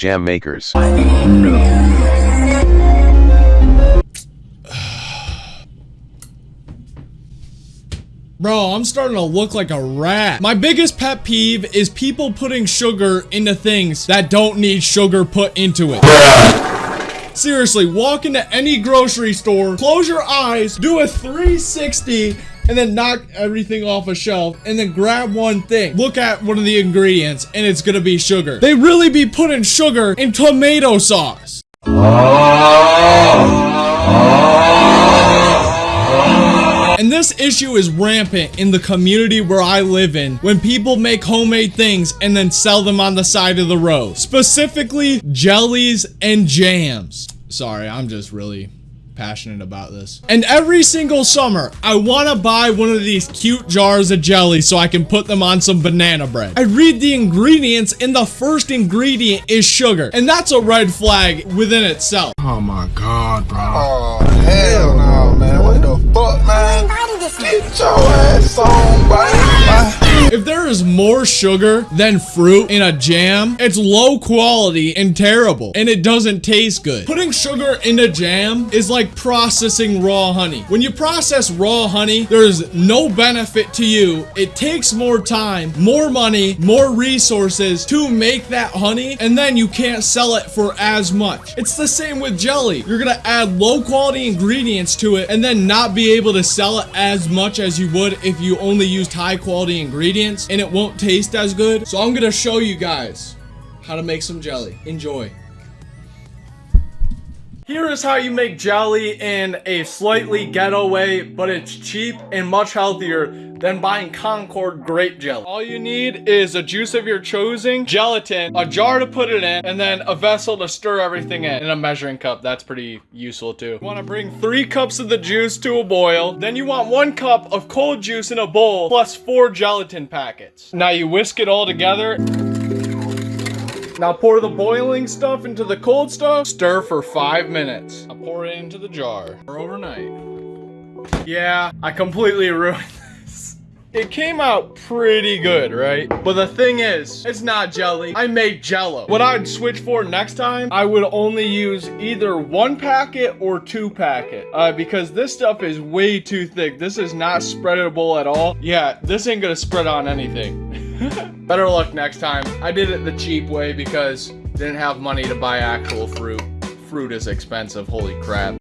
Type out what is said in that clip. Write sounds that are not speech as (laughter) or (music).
Jam makers. (sighs) Bro, I'm starting to look like a rat. My biggest pet peeve is people putting sugar into things that don't need sugar put into it. Seriously, walk into any grocery store, close your eyes, do a 360, and then knock everything off a shelf, and then grab one thing. Look at one of the ingredients, and it's gonna be sugar. They really be putting sugar in tomato sauce. And this issue is rampant in the community where I live in when people make homemade things and then sell them on the side of the road. Specifically, jellies and jams. Sorry, I'm just really passionate about this. And every single summer, I want to buy one of these cute jars of jelly so I can put them on some banana bread. I read the ingredients and the first ingredient is sugar. And that's a red flag within itself. Oh my god, bro. Oh, hell no, man. What the fuck, man? Get your is more sugar than fruit in a jam, it's low quality and terrible, and it doesn't taste good. Putting sugar in a jam is like processing raw honey. When you process raw honey, there's no benefit to you. It takes more time, more money, more resources to make that honey, and then you can't sell it for as much. It's the same with jelly. You're gonna add low quality ingredients to it and then not be able to sell it as much as you would if you only used high quality ingredients and it won't taste as good. So I'm gonna show you guys how to make some jelly. Enjoy. Here is how you make jelly in a slightly ghetto way, but it's cheap and much healthier than buying Concord grape jelly. All you need is a juice of your choosing, gelatin, a jar to put it in, and then a vessel to stir everything in, and a measuring cup. That's pretty useful too. You want to bring three cups of the juice to a boil. Then you want one cup of cold juice in a bowl, plus four gelatin packets. Now you whisk it all together. Now pour the boiling stuff into the cold stuff. Stir for five minutes. I'll pour it into the jar for overnight. Yeah, I completely (laughs) ruined this. It came out pretty good, right? But the thing is, it's not jelly. I made jello. What I'd switch for next time, I would only use either one packet or two packet. Uh, because this stuff is way too thick. This is not spreadable at all. Yeah, this ain't gonna spread on anything. (laughs) Better luck next time. I did it the cheap way because didn't have money to buy actual fruit. Fruit is expensive, holy crap.